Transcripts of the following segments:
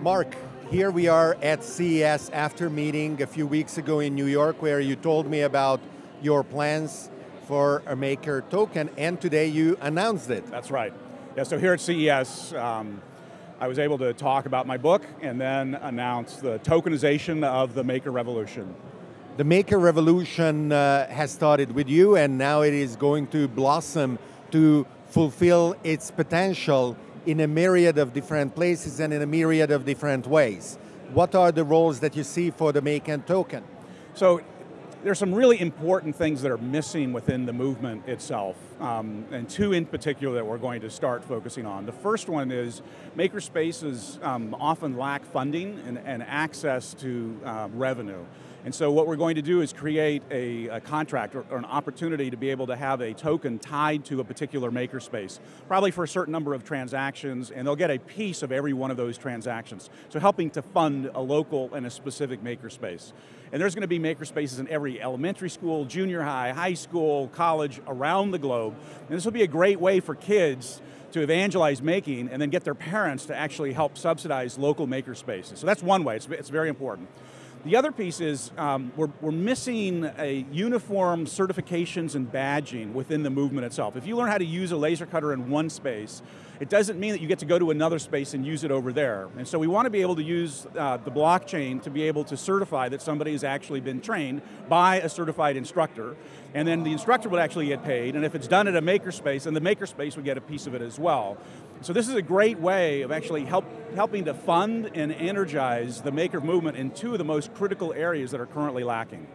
Mark, here we are at CES after meeting a few weeks ago in New York where you told me about your plans for a Maker token and today you announced it. That's right. Yeah, so here at CES, um, I was able to talk about my book and then announce the tokenization of the Maker Revolution. The Maker Revolution uh, has started with you and now it is going to blossom to fulfill its potential in a myriad of different places and in a myriad of different ways. What are the roles that you see for the Maker token? So there's some really important things that are missing within the movement itself, um, and two in particular that we're going to start focusing on. The first one is makerspaces um, often lack funding and, and access to uh, revenue. And so what we're going to do is create a, a contract or, or, an opportunity to be able to have a token tied to a particular makerspace, probably for a certain number of transactions, and they'll get a piece of every one of those transactions. So helping to fund a local and a specific makerspace. And there's going to be makerspaces in every elementary school, junior high, high school, college, around the globe. And this will be a great way for kids to evangelize making and then get their parents to actually help subsidize local makerspaces. So that's one way, it's, it's very important. The other piece is um, we're, we're missing a uniform certifications and badging within the movement itself. If you learn how to use a laser cutter in one space, it doesn't mean that you get to go to another space and use it over there. And so we want to be able to use uh, the blockchain to be able to certify that somebody has actually been trained by a certified instructor, and then the instructor would actually get paid, and if it's done at a makerspace, then the makerspace would get a piece of it as well. So this is a great way of actually help, helping to fund and energize the maker movement in two of the most critical areas that are currently lacking.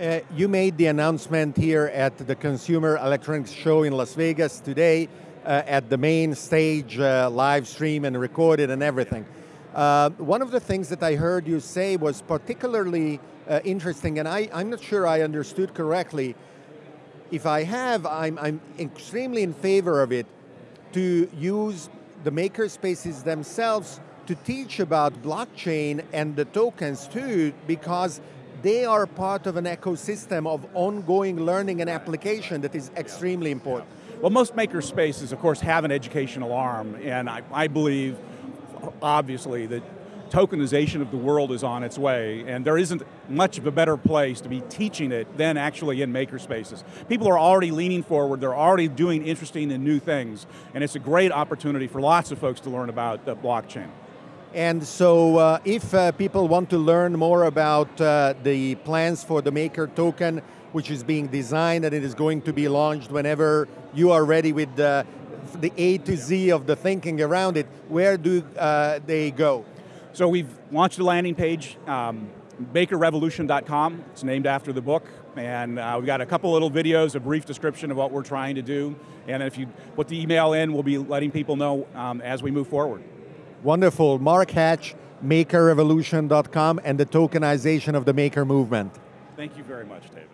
Uh, you made the announcement here at the Consumer Electronics Show in Las Vegas today uh, at the main stage, uh, live stream and recorded and everything. Uh, one of the things that I heard you say was particularly uh, interesting, and I, I'm not sure I understood correctly. If I have, I'm, I'm extremely in favor of it to use the maker spaces themselves to teach about blockchain and the tokens too, because they are part of an ecosystem of ongoing learning and application that is extremely important. Well, most maker spaces, of course, have an educational arm, and I, I believe, obviously, that tokenization of the world is on its way, and there isn't much of a better place to be teaching it than actually in makerspaces. People are already leaning forward, they're already doing interesting and new things, and it's a great opportunity for lots of folks to learn about the blockchain. And so uh, if uh, people want to learn more about uh, the plans for the Maker token, which is being designed and it is going to be launched whenever you are ready with uh, the A to Z of the thinking around it, where do uh, they go? So we've launched a landing page, um, makerrevolution.com. It's named after the book. And uh, we've got a couple little videos, a brief description of what we're trying to do. And if you put the email in, we'll be letting people know um, as we move forward. Wonderful. Mark Hatch, makerrevolution.com, and the tokenization of the maker movement. Thank you very much, David.